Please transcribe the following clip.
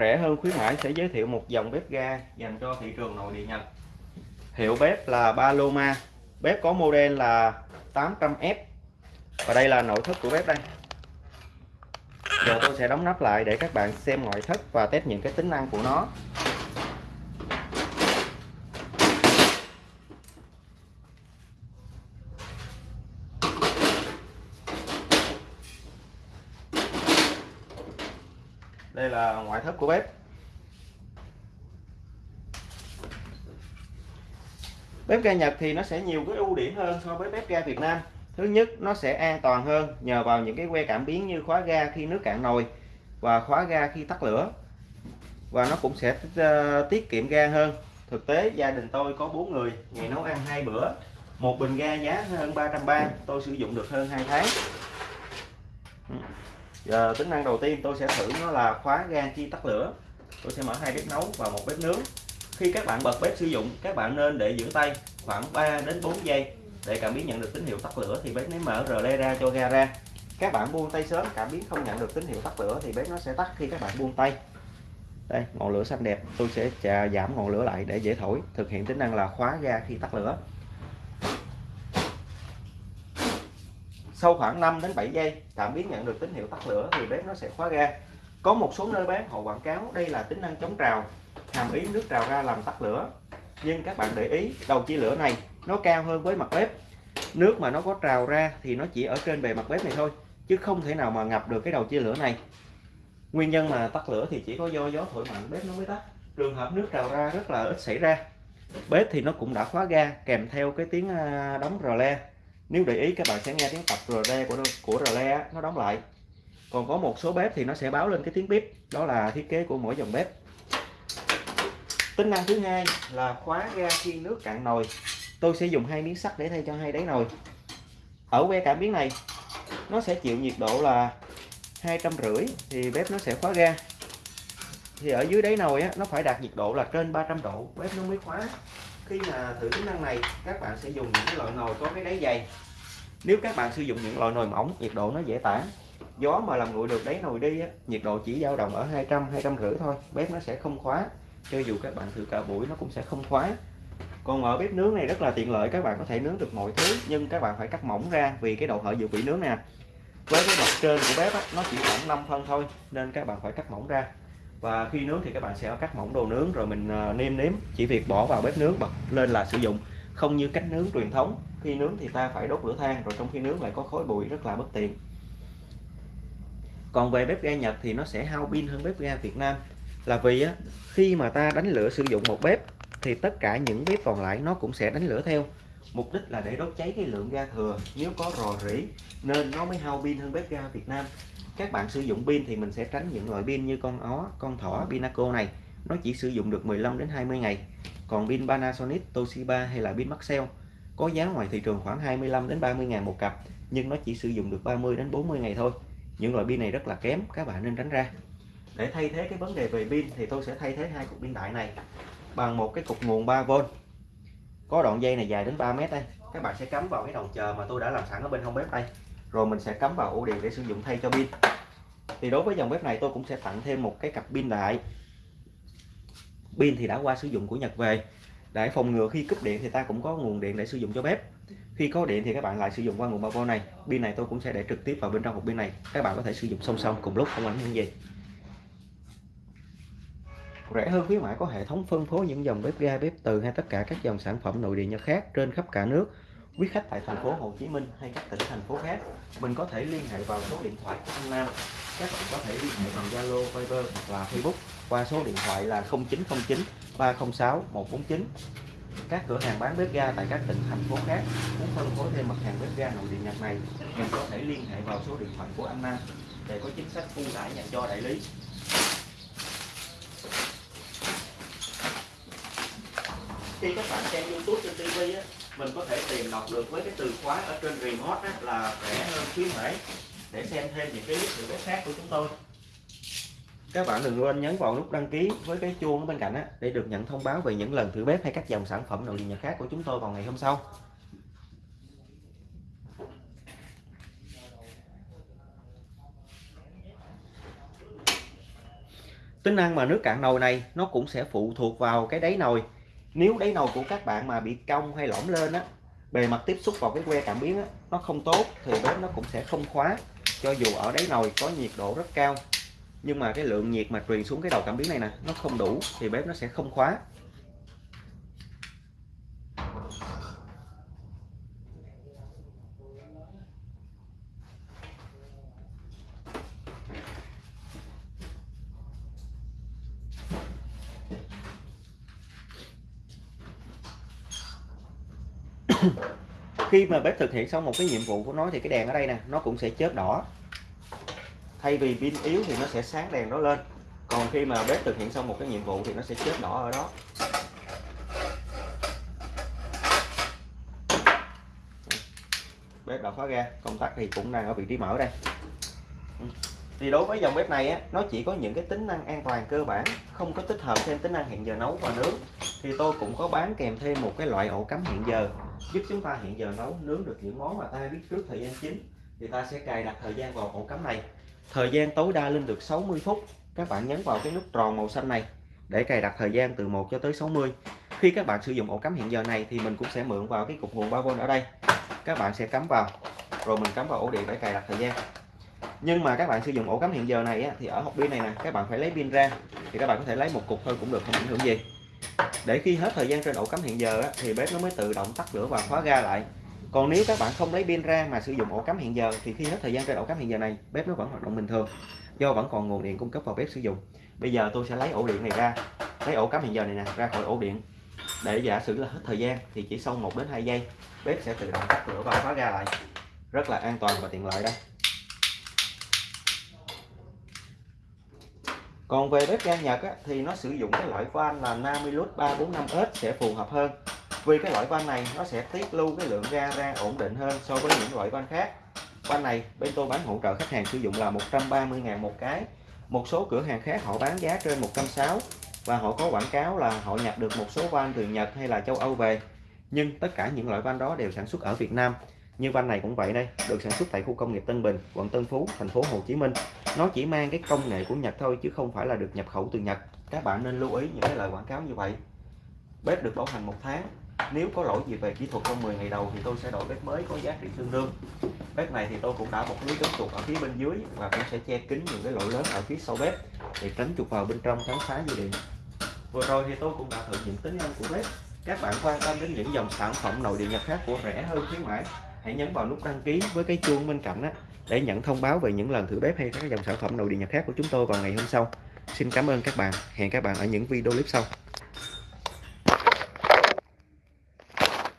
rẻ hơn khuyến mãi sẽ giới thiệu một dòng bếp ga dành cho thị trường nội địa Nhật. Hiệu bếp là Paloma. Bếp có model là 800F và đây là nội thất của bếp đây. Giờ tôi sẽ đóng nắp lại để các bạn xem ngoại thất và test những cái tính năng của nó. Đây là ngoại thất của bếp. Bếp ga Nhật thì nó sẽ nhiều cái ưu điểm hơn so với bếp ga Việt Nam. Thứ nhất, nó sẽ an toàn hơn nhờ vào những cái que cảm biến như khóa ga khi nước cạn nồi và khóa ga khi tắt lửa. Và nó cũng sẽ ờ, tiết kiệm ga hơn. Thực tế, gia đình tôi có bốn người, ngày nấu ăn hai bữa, một bình ga giá hơn 330 tôi sử dụng được hơn 2 tháng giờ tính năng đầu tiên tôi sẽ thử nó là khóa ga khi tắt lửa. Tôi sẽ mở hai bếp nấu và một bếp nướng. Khi các bạn bật bếp sử dụng, các bạn nên để giữ tay khoảng 3 đến 4 giây. Để cảm biến nhận được tín hiệu tắt lửa thì bếp mới mở rờ le ra cho ga ra. Các bạn buông tay sớm, cảm biến không nhận được tín hiệu tắt lửa thì bếp nó sẽ tắt khi các bạn buông tay. Đây, ngọn lửa xanh đẹp. Tôi sẽ giảm ngọn lửa lại để dễ thổi. Thực hiện tính năng là khóa ga khi tắt lửa. Sau khoảng 5 đến 7 giây cảm biến nhận được tín hiệu tắt lửa thì bếp nó sẽ khóa ga. Có một số nơi bán họ quảng cáo đây là tính năng chống trào, hàm ý nước trào ra làm tắt lửa. Nhưng các bạn để ý, đầu chia lửa này nó cao hơn với mặt bếp. Nước mà nó có trào ra thì nó chỉ ở trên bề mặt bếp này thôi, chứ không thể nào mà ngập được cái đầu chia lửa này. Nguyên nhân mà tắt lửa thì chỉ có do gió thổi mạnh, bếp nó mới tắt. Trường hợp nước trào ra rất là ít xảy ra. Bếp thì nó cũng đã khóa ga kèm theo cái tiếng à, đóng rò le nếu để ý các bạn sẽ nghe tiếng tập rờ le của của rờ le nó đóng lại. Còn có một số bếp thì nó sẽ báo lên cái tiếng bếp đó là thiết kế của mỗi dòng bếp. Tính năng thứ hai là khóa ga khi nước cạn nồi. Tôi sẽ dùng hai miếng sắt để thay cho hai đáy nồi. Ở que cảm biến này nó sẽ chịu nhiệt độ là hai trăm rưỡi thì bếp nó sẽ khóa ga. Thì ở dưới đáy nồi á, nó phải đạt nhiệt độ là trên 300 độ bếp nó mới khóa. Khi mà thử tính năng này các bạn sẽ dùng những cái loại nồi có cái đáy dày nếu các bạn sử dụng những loại nồi mỏng nhiệt độ nó dễ tản. Gió mà làm nguội được đáy nồi đi á, nhiệt độ chỉ dao động ở 200 200 rưỡi thôi bếp nó sẽ không khóa. Cho dù các bạn thử cả buổi nó cũng sẽ không khóa. Còn ở bếp nướng này rất là tiện lợi các bạn có thể nướng được mọi thứ nhưng các bạn phải cắt mỏng ra vì cái độ hở dự bị nướng nè. Với cái mặt trên của bếp á, nó chỉ khoảng 5 phân thôi nên các bạn phải cắt mỏng ra. Và khi nướng thì các bạn sẽ cắt mỏng đồ nướng rồi mình ờ, nêm nếm. Chỉ việc bỏ vào bếp nướng bật lên là sử dụng không như cách nướng truyền thống khi nướng thì ta phải đốt lửa than rồi trong khi nướng lại có khói bụi rất là bất tiện. Còn về bếp ga Nhật thì nó sẽ hao pin hơn bếp ga Việt Nam. Là vì á, khi mà ta đánh lửa sử dụng một bếp thì tất cả những bếp còn lại nó cũng sẽ đánh lửa theo. Mục đích là để đốt cháy cái lượng ga thừa nếu có rò rỉ nên nó mới hao pin hơn bếp ga Việt Nam. Các bạn sử dụng pin thì mình sẽ tránh những loại pin như con ó con thỏ Pinaco này. Nó chỉ sử dụng được 15 đến 20 ngày còn pin Panasonic, Toshiba hay là pin Maxell có giá ngoài thị trường khoảng 25 đến 30 ngàn một cặp, nhưng nó chỉ sử dụng được 30 đến 40 ngày thôi. Những loại pin này rất là kém, các bạn nên tránh ra. Để thay thế cái vấn đề về pin thì tôi sẽ thay thế hai cục pin đại này bằng một cái cục nguồn 3V có đoạn dây này dài đến 3 mét đây. Các bạn sẽ cắm vào cái đầu chờ mà tôi đã làm sẵn ở bên hông bếp đây. Rồi mình sẽ cắm vào ổ điện để sử dụng thay cho pin. Thì đối với dòng bếp này tôi cũng sẽ tặng thêm một cái cặp pin đại pin thì đã qua sử dụng của Nhật về. Để phòng ngừa khi cúp điện thì ta cũng có nguồn điện để sử dụng cho bếp. Khi có điện thì các bạn lại sử dụng qua nguồn 3V này. Pin này tôi cũng sẽ để trực tiếp vào bên trong hộp pin này. Các bạn có thể sử dụng song song cùng lúc, không ảnh hưởng gì. Rẻ hơn khuyến mãi có hệ thống phân phối những dòng bếp ga, bếp từ hay tất cả các dòng sản phẩm nội địa nhật khác trên khắp cả nước. Quý khách tại thành phố Hồ Chí Minh hay các tỉnh, thành phố khác, mình có thể liên hệ vào số điện thoại của anh Nam. Các bạn có thể liên hệ bằng Zalo, Viber hoặc là Facebook qua số điện thoại là 0909 306 149 các cửa hàng bán bếp ga tại các tỉnh thành phố khác muốn phân phối thêm mặt hàng bếp ga nội địa nhật này. Mình có thể liên hệ vào số điện thoại của anh Nam để có chính sách ưu đãi dành cho đại lý. Khi các bạn xem youtube trên tv á mình có thể tìm đọc được với cái từ khóa ở trên remote á, là rẻ hơn khuyến mãi để xem thêm những cái clip thử khác của chúng tôi các bạn đừng quên nhấn vào nút đăng ký với cái chuông ở bên cạnh á, để được nhận thông báo về những lần thử bếp hay các dòng sản phẩm nội địa nhật khác của chúng tôi vào ngày hôm sau. Tính năng mà nước cạn nồi này nó cũng sẽ phụ thuộc vào cái đáy nồi. Nếu đáy nồi của các bạn mà bị cong hay lõm lên á bề mặt tiếp xúc vào cái que cảm biến á, nó không tốt thì bếp nó cũng sẽ không khóa cho dù ở đáy nồi có nhiệt độ rất cao nhưng mà cái lượng nhiệt mà truyền xuống cái đầu cảm biến này nè, nó không đủ thì bếp nó sẽ không khóa. Khi mà bếp thực hiện xong một cái nhiệm vụ của nó thì cái đèn ở đây nè, nó cũng sẽ chớp đỏ thay vì pin yếu thì nó sẽ sáng đèn đó lên. Còn khi mà bếp thực hiện xong một cái nhiệm vụ thì nó sẽ chết đỏ ở đó. Bếp đã khóa ra công tắc thì cũng đang ở vị trí mở đây. Ừ. Thì đối với dòng bếp này á, nó chỉ có những cái tính năng an toàn cơ bản không có tích hợp thêm tính năng hẹn giờ nấu và nướng. Thì tôi cũng có bán kèm thêm một cái loại ổ cắm hẹn giờ giúp chúng ta hẹn giờ nấu nướng được những món mà ta biết trước thời gian chính. Thì ta sẽ cài đặt thời gian vào ổ cắm này thời gian tối đa lên được 60 phút. Các bạn nhấn vào cái nút tròn màu xanh này để cài đặt thời gian từ 1 cho tới 60 khi các bạn sử dụng ổ cắm hẹn giờ này thì mình cũng sẽ mượn vào cái cục nguồn 3V ở đây. Các bạn sẽ cắm vào rồi mình cắm vào ổ điện để cài đặt thời gian. Nhưng mà các bạn sử dụng ổ cắm hẹn giờ này á, thì ở hộp pin này nè các bạn phải lấy pin ra thì các bạn có thể lấy một cục thôi cũng được không ảnh hưởng gì. Để khi hết thời gian trên ổ cắm hẹn giờ á, thì bếp nó mới tự động tắt lửa và khóa ga lại còn nếu các bạn không lấy pin ra mà sử dụng ổ cắm hẹn giờ thì khi hết thời gian trên ổ cắm hẹn giờ này bếp nó vẫn hoạt động bình thường do vẫn còn nguồn điện cung cấp vào bếp sử dụng. Bây giờ tôi sẽ lấy ổ điện này ra lấy ổ cắm hẹn giờ này nè ra khỏi ổ điện. Để giả sử là hết thời gian thì chỉ sau 1 đến 2 giây bếp sẽ tự động tắt lửa và khóa ra lại. Rất là an toàn và tiện lợi đây còn về bếp ga Nhật á, thì nó sử dụng cái loại van là Namilus 345S sẽ phù hợp hơn vì cái loại van này, nó sẽ tiết lưu cái lượng ga ra ổn định hơn so với những loại van khác. Van này, bên tôi bán hỗ trợ khách hàng sử dụng là 130.000 một cái. Một số cửa hàng khác họ bán giá trên 160 và họ có quảng cáo là họ nhập được một số van từ Nhật hay là châu Âu về. Nhưng tất cả những loại van đó đều sản xuất ở Việt Nam. Như van này cũng vậy đây, được sản xuất tại khu công nghiệp Tân Bình, quận Tân Phú, thành phố Hồ Chí Minh. Nó chỉ mang cái công nghệ của Nhật thôi, chứ không phải là được nhập khẩu từ Nhật. Các bạn nên lưu ý những cái lời quảng cáo như vậy. Bếp được bảo hành một tháng nếu có lỗi gì về kỹ thuật trong 10 ngày đầu thì tôi sẽ đổi bếp mới có giá trị tương đương. Bếp này thì tôi cũng đã một lưới chống chuột ở phía bên dưới và cũng sẽ che kín những cái lỗ lớn ở phía sau bếp để tránh chuột vào bên trong cắn phá dây điện vừa rồi thì tôi cũng đã thử những tính năng của bếp. Các bạn quan tâm đến những dòng sản phẩm nội điện nhập khác của rẻ hơn khuyến mãi, hãy nhấn vào nút đăng ký với cái chuông bên cạnh đó để nhận thông báo về những lần thử bếp hay các dòng sản phẩm nội địa nhật khác của chúng tôi vào ngày hôm sau. Xin cảm ơn các bạn. Hẹn các bạn ở những video clip sau.